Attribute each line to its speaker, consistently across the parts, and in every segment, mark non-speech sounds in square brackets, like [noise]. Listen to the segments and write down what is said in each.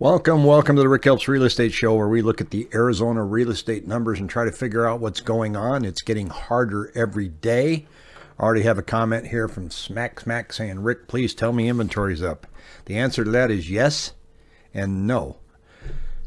Speaker 1: Welcome, welcome to the Rick Helps Real Estate Show, where we look at the Arizona real estate numbers and try to figure out what's going on. It's getting harder every day. I already have a comment here from Smack Smack saying, Rick, please tell me inventory's up. The answer to that is yes and no.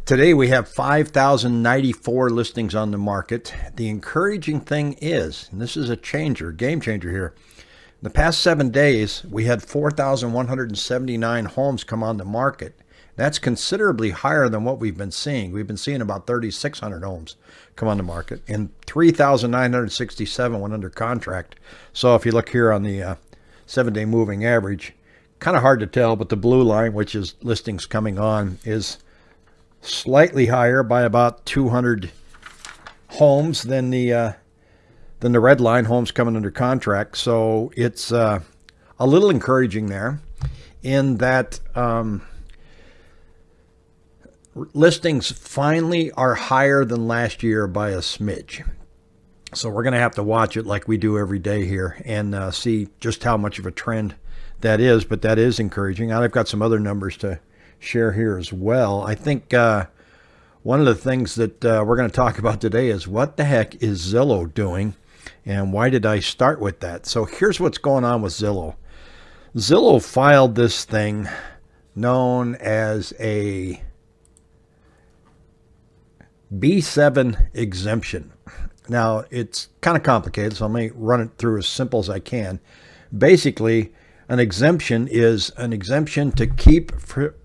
Speaker 1: Today we have 5,094 listings on the market. The encouraging thing is, and this is a changer, game changer here. In the past seven days, we had 4,179 homes come on the market. That's considerably higher than what we've been seeing. We've been seeing about 3,600 homes come on the market and 3,967 went under contract. So if you look here on the uh, seven day moving average, kind of hard to tell, but the blue line, which is listings coming on, is slightly higher by about 200 homes than the uh, than the red line homes coming under contract. So it's uh, a little encouraging there in that um, listings finally are higher than last year by a smidge. So we're going to have to watch it like we do every day here and uh, see just how much of a trend that is. But that is encouraging. And I've got some other numbers to share here as well. I think uh, one of the things that uh, we're going to talk about today is what the heck is Zillow doing and why did I start with that? So here's what's going on with Zillow. Zillow filed this thing known as a B7 exemption. Now, it's kind of complicated, so let me run it through as simple as I can. Basically, an exemption is an exemption to keep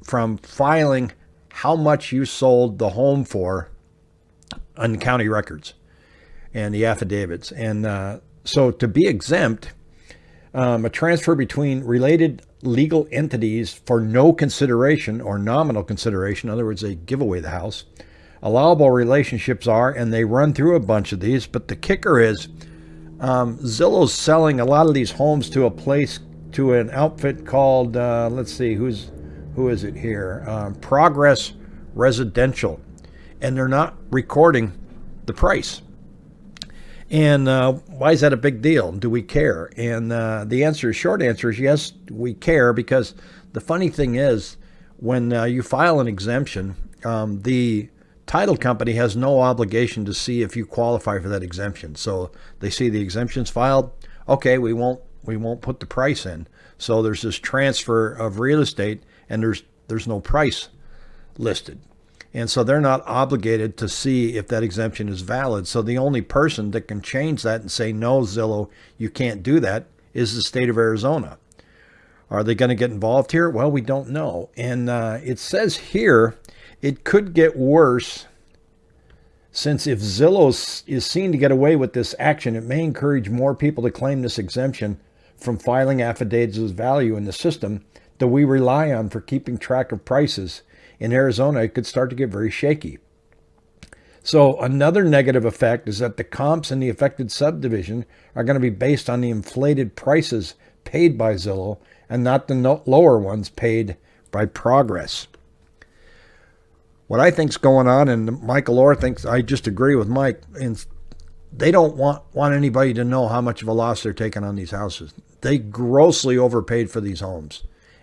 Speaker 1: from filing how much you sold the home for on county records and the affidavits. And uh, so to be exempt, um, a transfer between related legal entities for no consideration or nominal consideration, in other words, they give away the house, allowable relationships are, and they run through a bunch of these, but the kicker is um, Zillow's selling a lot of these homes to a place, to an outfit called, uh, let's see, who's who is it here? Um, Progress Residential. And they're not recording the price. And uh, why is that a big deal? Do we care? And uh, the answer, short answer is yes, we care because the funny thing is when uh, you file an exemption, um, the title company has no obligation to see if you qualify for that exemption. So they see the exemptions filed. Okay, we won't we won't put the price in. So there's this transfer of real estate and there's there's no price listed. And so they're not obligated to see if that exemption is valid. So the only person that can change that and say, no, Zillow, you can't do that is the state of Arizona. Are they going to get involved here? Well, we don't know. And uh, it says here it could get worse since if Zillow is seen to get away with this action, it may encourage more people to claim this exemption from filing affidavits of value in the system that we rely on for keeping track of prices. In Arizona, it could start to get very shaky. So another negative effect is that the comps in the affected subdivision are going to be based on the inflated prices paid by Zillow and not the lower ones paid by Progress. What I think's going on, and Michael Orr thinks I just agree with Mike, and they don't want want anybody to know how much of a loss they're taking on these houses. They grossly overpaid for these homes.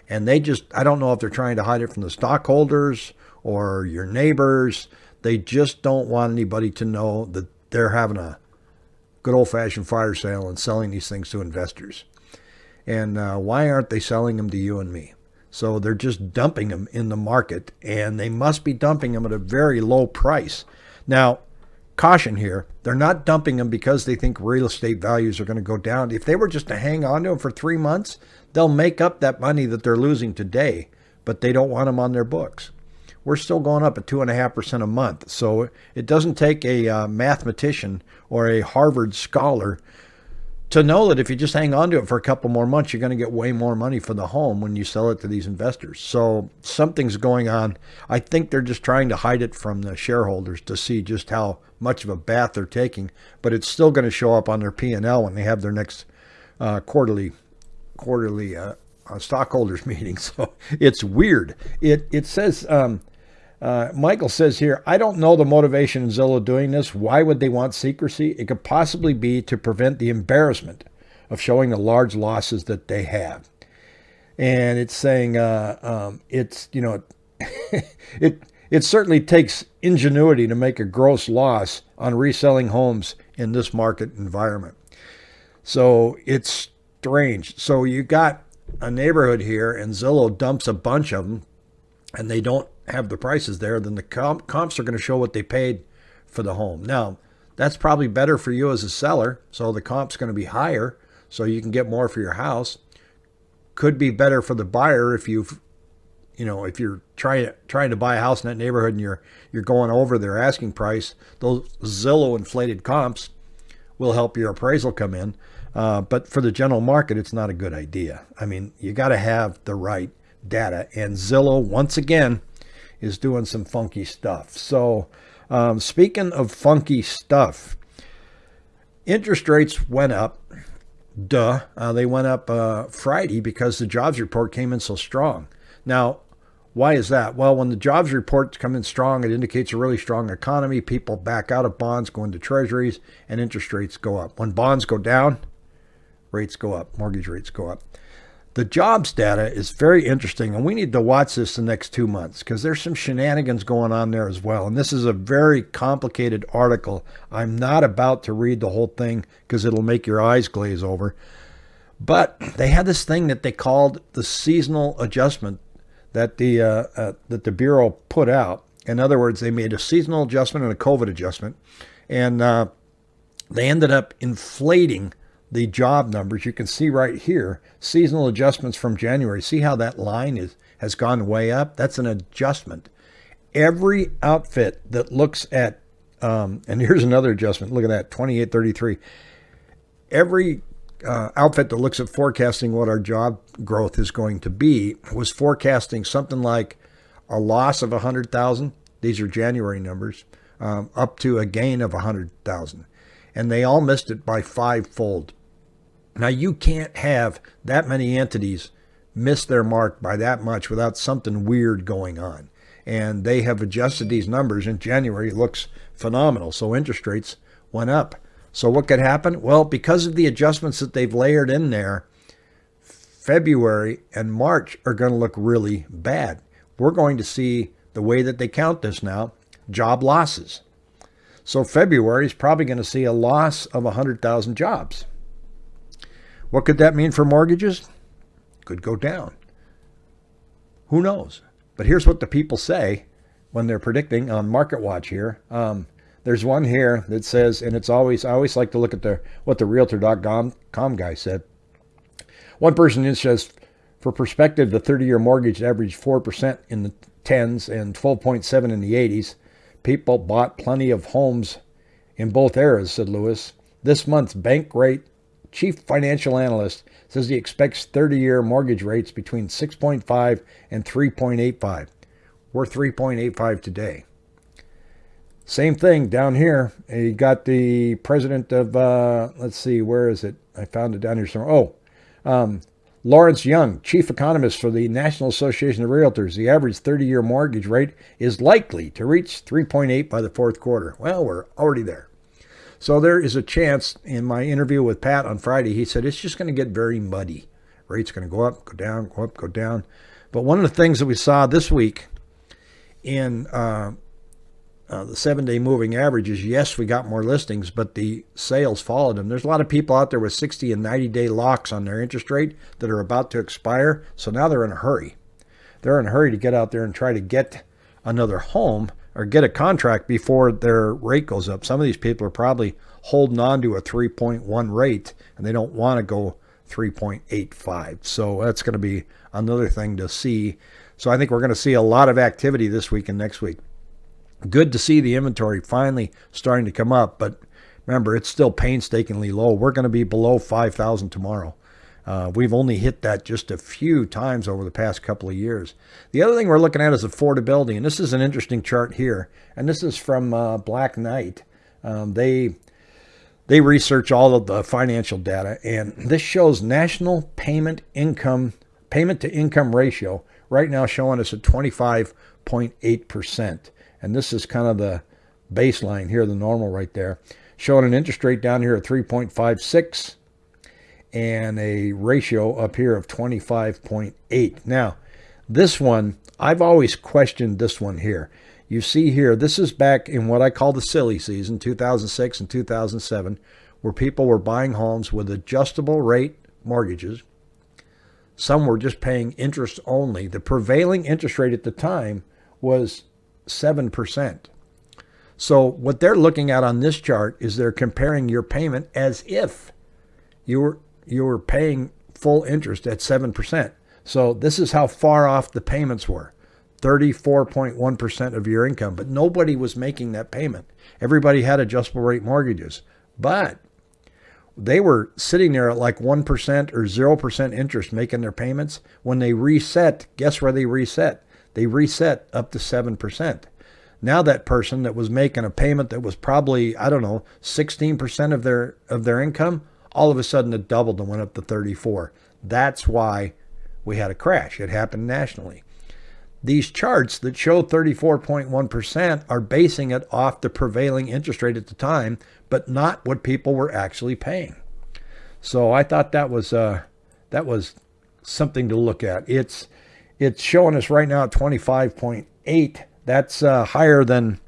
Speaker 1: And they just, I don't know if they're trying to hide it from the stockholders or your neighbors. They just don't want anybody to know that they're having a good old fashioned fire sale and selling these things to investors. And uh, why aren't they selling them to you and me? So they're just dumping them in the market and they must be dumping them at a very low price. Now, caution here, they're not dumping them because they think real estate values are going to go down. If they were just to hang on to them for three months, they'll make up that money that they're losing today, but they don't want them on their books. We're still going up at 2.5% a month. So it doesn't take a uh, mathematician or a Harvard scholar to know that if you just hang on to it for a couple more months, you're going to get way more money for the home when you sell it to these investors. So something's going on. I think they're just trying to hide it from the shareholders to see just how much of a bath they're taking, but it's still going to show up on their P&L when they have their next uh, quarterly quarterly uh, uh, stockholders [laughs] meeting. So it's weird. It it says um, uh, Michael says here, I don't know the motivation in Zillow doing this. Why would they want secrecy? It could possibly be to prevent the embarrassment of showing the large losses that they have. And it's saying uh, um, it's, you know, [laughs] it it certainly takes ingenuity to make a gross loss on reselling homes in this market environment. So it's strange. So you got a neighborhood here and Zillow dumps a bunch of them and they don't have the prices there, then the comp comps are going to show what they paid for the home. Now, that's probably better for you as a seller. So the comp's going to be higher so you can get more for your house. Could be better for the buyer if you've you know, if you're trying trying to buy a house in that neighborhood and you're you're going over their asking price, those Zillow inflated comps will help your appraisal come in. Uh, but for the general market, it's not a good idea. I mean, you got to have the right data, and Zillow once again is doing some funky stuff. So, um, speaking of funky stuff, interest rates went up. Duh, uh, they went up uh, Friday because the jobs report came in so strong. Now, why is that? Well, when the jobs reports come in strong, it indicates a really strong economy. People back out of bonds, go into treasuries, and interest rates go up. When bonds go down, rates go up, mortgage rates go up. The jobs data is very interesting, and we need to watch this the next two months because there's some shenanigans going on there as well. And this is a very complicated article. I'm not about to read the whole thing because it'll make your eyes glaze over. But they had this thing that they called the seasonal adjustment that the uh, uh, that the bureau put out. In other words, they made a seasonal adjustment and a COVID adjustment, and uh, they ended up inflating the job numbers. You can see right here seasonal adjustments from January. See how that line is has gone way up? That's an adjustment. Every outfit that looks at um, and here's another adjustment. Look at that, 2833. Every uh, outfit that looks at forecasting what our job growth is going to be was forecasting something like a loss of 100,000. These are January numbers, um, up to a gain of 100,000. And they all missed it by fivefold. Now, you can't have that many entities miss their mark by that much without something weird going on. And they have adjusted these numbers in January. It looks phenomenal. So interest rates went up. So what could happen? Well, because of the adjustments that they've layered in there, February and March are going to look really bad. We're going to see the way that they count this now, job losses. So February is probably going to see a loss of 100,000 jobs. What could that mean for mortgages? Could go down. Who knows? But here's what the people say when they're predicting on Market Watch here. Um, there's one here that says, and it's always, I always like to look at the what the Realtor.com guy said. One person says, for perspective, the 30-year mortgage averaged 4% in the 10s and 12.7 in the 80s. People bought plenty of homes in both eras, said Lewis. This month's Bankrate chief financial analyst says he expects 30-year mortgage rates between 6.5 and 3.85. We're 3.85 today. Same thing down here. You got the president of, uh, let's see, where is it? I found it down here somewhere. Oh, um, Lawrence Yun, chief economist for the National Association of Realtors. The average 30 year mortgage rate is likely to reach 3.8 by the fourth quarter. Well, we're already there. So there is a chance in my interview with Pat on Friday, he said it's just going to get very muddy. Rates going to go up, go down, go up, go down. But one of the things that we saw this week in uh, uh, the seven day moving averages, yes, we got more listings, but the sales followed them. There's a lot of people out there with 60 and 90 day locks on their interest rate that are about to expire. So now they're in a hurry. They're in a hurry to get out there and try to get another home or get a contract before their rate goes up. Some of these people are probably holding on to a 3.1 rate and they don't want to go 3.85. So that's going to be another thing to see. So I think we're going to see a lot of activity this week and next week good to see the inventory finally starting to come up, but remember, it's still painstakingly low. We're going to be below 5,000 tomorrow. Uh, we've only hit that just a few times over the past couple of years. The other thing we're looking at is affordability, and this is an interesting chart here. And this is from uh, Black Knight. Um, they they research all of the financial data, and this shows national payment income payment to income ratio right now showing us at 25.8 percent. And this is kind of the baseline here, the normal right there. Showing an interest rate down here at 3.56 and a ratio up here of 25.8. Now, this one I've always questioned this one here. You see here, this is back in what I call the silly season, 2006 and 2007, where people were buying homes with adjustable rate mortgages. Some were just paying interest only. The prevailing interest rate at the time was 7%. So what they're looking at on this chart is they're comparing your payment as if you were you were paying full interest at 7%. So this is how far off the payments were. 34.1% of your income, but nobody was making that payment. Everybody had adjustable rate mortgages. But they were sitting there at like 1% or 0% interest making their payments. When they reset, guess where they reset? They reset up to 7%. Now that person that was making a payment that was probably, I don't know, 16% of their of their income, all of a sudden it doubled and went up to 34. That's why we had a crash. It happened nationally. These charts that show 34.1% are basing it off the prevailing interest rate at the time, but not what people were actually paying. So I thought that was uh, that was something to look at. It's it's showing us right now at 25.8 that's uh, higher than,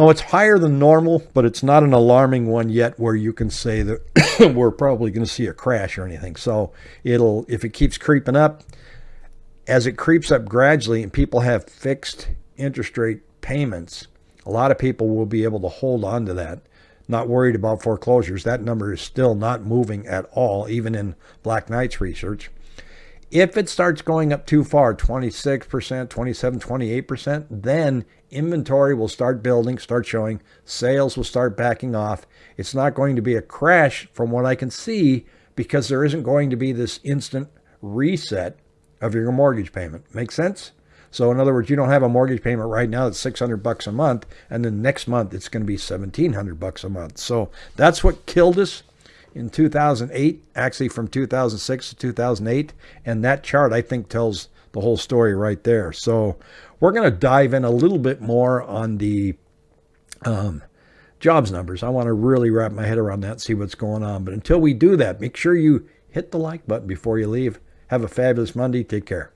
Speaker 1: oh, it's higher than normal, but it's not an alarming one yet where you can say that [coughs] we're probably going to see a crash or anything. So it'll, if it keeps creeping up, as it creeps up gradually and people have fixed interest rate payments, a lot of people will be able to hold on to that. Not worried about foreclosures. That number is still not moving at all, even in Black Knight's research. If it starts going up too far, 26%, 27, 28%, then inventory will start building, start showing, sales will start backing off. It's not going to be a crash from what I can see because there isn't going to be this instant reset of your mortgage payment. Make sense? So in other words, you don't have a mortgage payment right now that's 600 bucks a month and then next month it's going to be 1700 bucks a month. So that's what killed us in 2008, actually from 2006 to 2008. And that chart, I think, tells the whole story right there. So we're going to dive in a little bit more on the um, jobs numbers. I want to really wrap my head around that, see what's going on. But until we do that, make sure you hit the like button before you leave. Have a fabulous Monday. Take care.